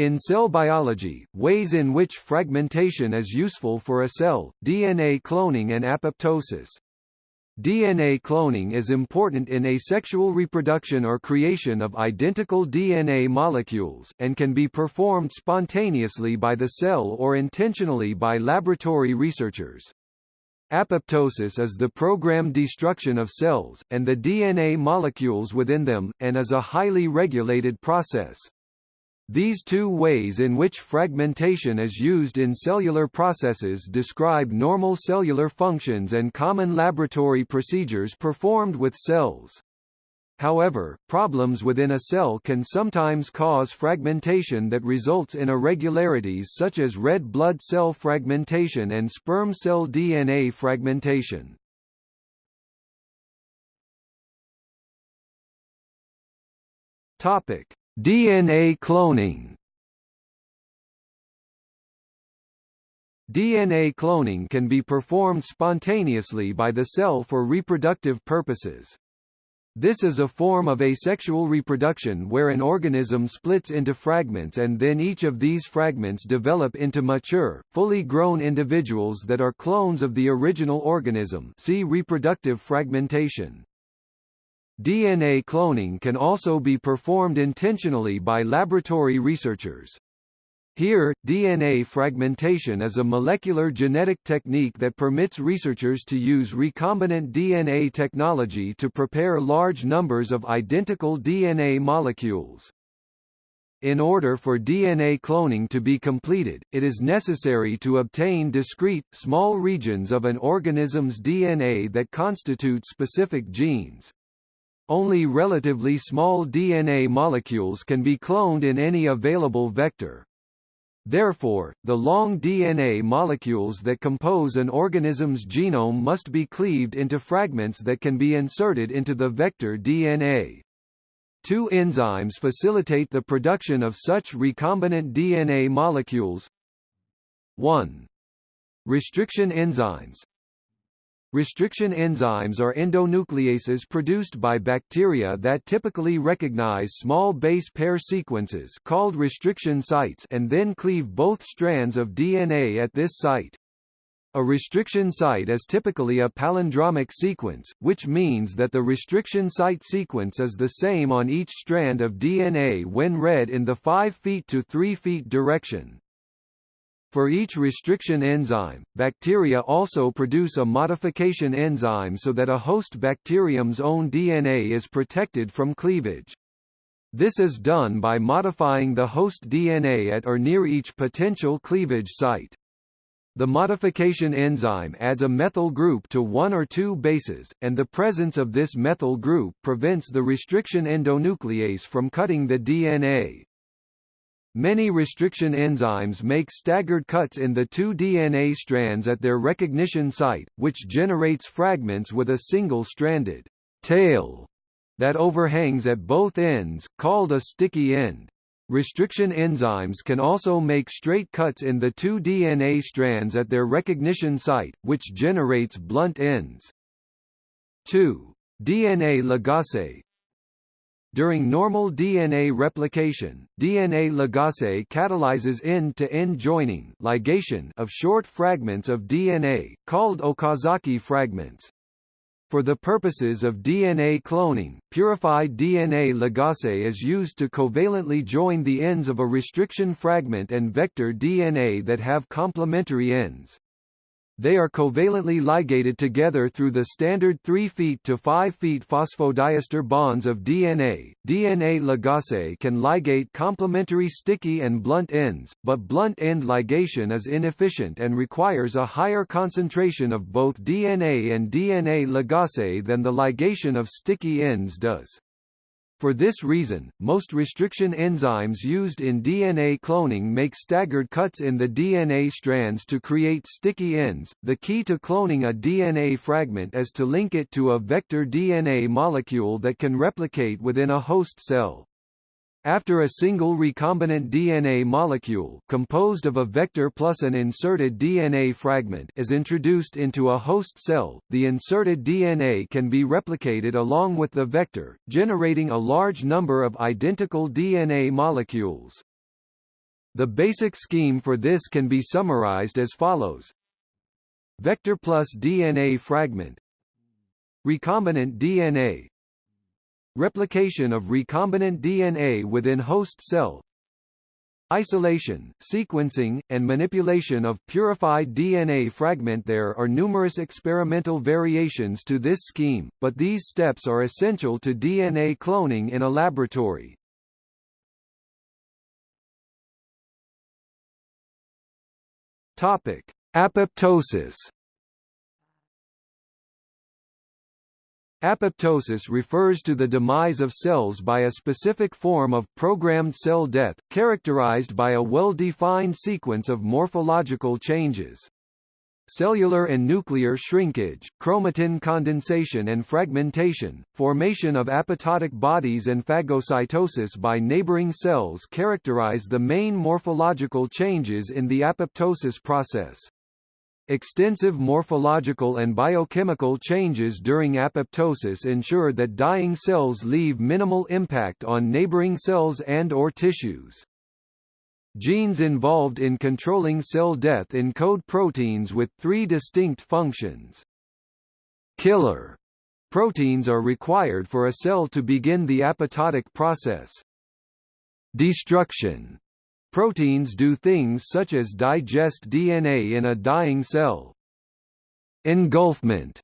In cell biology, ways in which fragmentation is useful for a cell, DNA cloning and apoptosis. DNA cloning is important in asexual reproduction or creation of identical DNA molecules, and can be performed spontaneously by the cell or intentionally by laboratory researchers. Apoptosis is the programmed destruction of cells, and the DNA molecules within them, and is a highly regulated process. These two ways in which fragmentation is used in cellular processes describe normal cellular functions and common laboratory procedures performed with cells. However, problems within a cell can sometimes cause fragmentation that results in irregularities such as red blood cell fragmentation and sperm cell DNA fragmentation. Topic: DNA cloning DNA cloning can be performed spontaneously by the cell for reproductive purposes. This is a form of asexual reproduction where an organism splits into fragments and then each of these fragments develop into mature, fully grown individuals that are clones of the original organism see reproductive fragmentation. DNA cloning can also be performed intentionally by laboratory researchers. Here, DNA fragmentation is a molecular genetic technique that permits researchers to use recombinant DNA technology to prepare large numbers of identical DNA molecules. In order for DNA cloning to be completed, it is necessary to obtain discrete, small regions of an organism's DNA that constitute specific genes. Only relatively small DNA molecules can be cloned in any available vector. Therefore, the long DNA molecules that compose an organism's genome must be cleaved into fragments that can be inserted into the vector DNA. Two enzymes facilitate the production of such recombinant DNA molecules 1. Restriction enzymes Restriction enzymes are endonucleases produced by bacteria that typically recognize small base pair sequences called restriction sites and then cleave both strands of DNA at this site. A restriction site is typically a palindromic sequence, which means that the restriction site sequence is the same on each strand of DNA when read in the 5 feet to 3 feet direction. For each restriction enzyme, bacteria also produce a modification enzyme so that a host bacterium's own DNA is protected from cleavage. This is done by modifying the host DNA at or near each potential cleavage site. The modification enzyme adds a methyl group to one or two bases, and the presence of this methyl group prevents the restriction endonuclease from cutting the DNA. Many restriction enzymes make staggered cuts in the two DNA strands at their recognition site, which generates fragments with a single-stranded tail that overhangs at both ends, called a sticky end. Restriction enzymes can also make straight cuts in the two DNA strands at their recognition site, which generates blunt ends. 2. DNA ligase during normal DNA replication, DNA ligase catalyzes end-to-end -end joining ligation of short fragments of DNA, called Okazaki fragments. For the purposes of DNA cloning, purified DNA ligase is used to covalently join the ends of a restriction fragment and vector DNA that have complementary ends. They are covalently ligated together through the standard 3 feet to 5 feet phosphodiester bonds of DNA. DNA ligase can ligate complementary sticky and blunt ends, but blunt end ligation is inefficient and requires a higher concentration of both DNA and DNA ligase than the ligation of sticky ends does. For this reason, most restriction enzymes used in DNA cloning make staggered cuts in the DNA strands to create sticky ends. The key to cloning a DNA fragment is to link it to a vector DNA molecule that can replicate within a host cell. After a single recombinant DNA molecule composed of a vector plus an inserted DNA fragment is introduced into a host cell, the inserted DNA can be replicated along with the vector, generating a large number of identical DNA molecules. The basic scheme for this can be summarized as follows. Vector plus DNA fragment Recombinant DNA Replication of recombinant DNA within host cell Isolation, sequencing, and manipulation of purified DNA fragment There are numerous experimental variations to this scheme, but these steps are essential to DNA cloning in a laboratory. Apoptosis. Apoptosis refers to the demise of cells by a specific form of programmed cell death, characterized by a well-defined sequence of morphological changes cellular and nuclear shrinkage, chromatin condensation and fragmentation, formation of apoptotic bodies and phagocytosis by neighboring cells characterize the main morphological changes in the apoptosis process. Extensive morphological and biochemical changes during apoptosis ensure that dying cells leave minimal impact on neighboring cells and or tissues. Genes involved in controlling cell death encode proteins with three distinct functions. Killer proteins are required for a cell to begin the apoptotic process. Destruction proteins do things such as digest DNA in a dying cell. Engulfment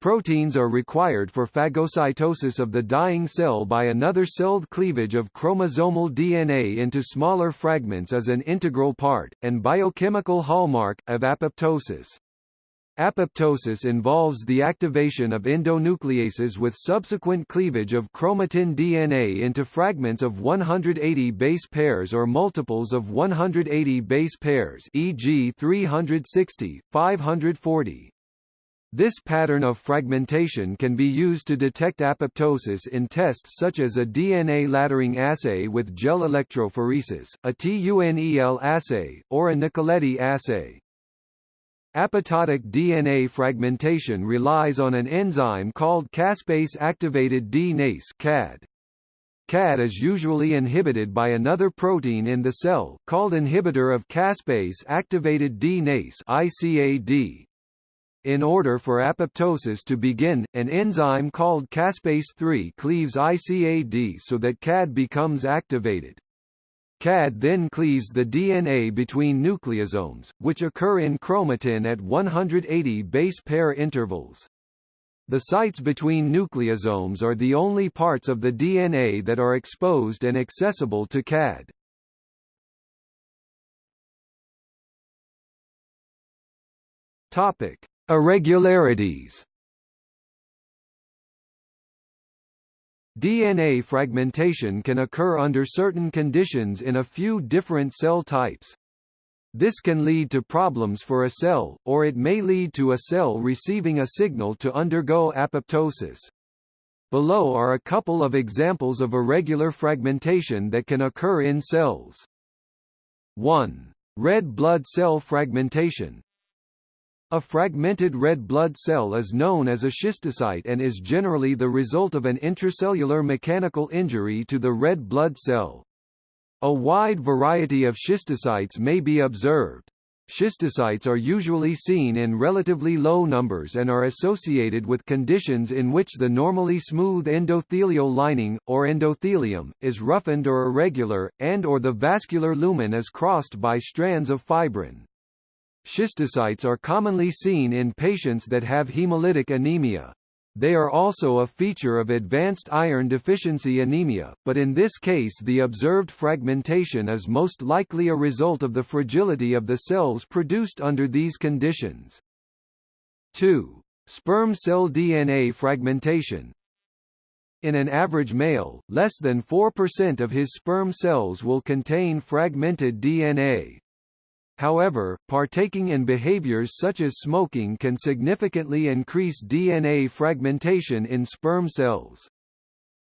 Proteins are required for phagocytosis of the dying cell by another celled cleavage of chromosomal DNA into smaller fragments as an integral part, and biochemical hallmark, of apoptosis. Apoptosis involves the activation of endonucleases with subsequent cleavage of chromatin DNA into fragments of 180 base pairs or multiples of 180 base pairs e.g. 360, 540, this pattern of fragmentation can be used to detect apoptosis in tests such as a DNA laddering assay with gel electrophoresis, a TUNEL assay, or a Nicoletti assay. Apoptotic DNA fragmentation relies on an enzyme called caspase-activated DNase CAD. CAD is usually inhibited by another protein in the cell, called inhibitor of caspase-activated DNase ICAD. In order for apoptosis to begin, an enzyme called caspase-3 cleaves ICAD so that CAD becomes activated. CAD then cleaves the DNA between nucleosomes, which occur in chromatin at 180 base pair intervals. The sites between nucleosomes are the only parts of the DNA that are exposed and accessible to CAD. Topic: Irregularities DNA fragmentation can occur under certain conditions in a few different cell types. This can lead to problems for a cell, or it may lead to a cell receiving a signal to undergo apoptosis. Below are a couple of examples of irregular fragmentation that can occur in cells. 1. Red blood cell fragmentation a fragmented red blood cell is known as a schistocyte and is generally the result of an intracellular mechanical injury to the red blood cell. A wide variety of schistocytes may be observed. Schistocytes are usually seen in relatively low numbers and are associated with conditions in which the normally smooth endothelial lining, or endothelium, is roughened or irregular, and or the vascular lumen is crossed by strands of fibrin. Schistocytes are commonly seen in patients that have hemolytic anemia. They are also a feature of advanced iron deficiency anemia, but in this case the observed fragmentation is most likely a result of the fragility of the cells produced under these conditions. 2. Sperm cell DNA fragmentation In an average male, less than 4% of his sperm cells will contain fragmented DNA. However, partaking in behaviors such as smoking can significantly increase DNA fragmentation in sperm cells.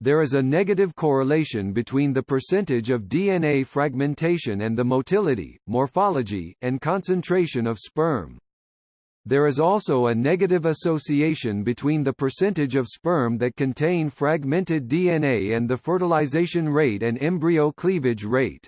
There is a negative correlation between the percentage of DNA fragmentation and the motility, morphology, and concentration of sperm. There is also a negative association between the percentage of sperm that contain fragmented DNA and the fertilization rate and embryo cleavage rate.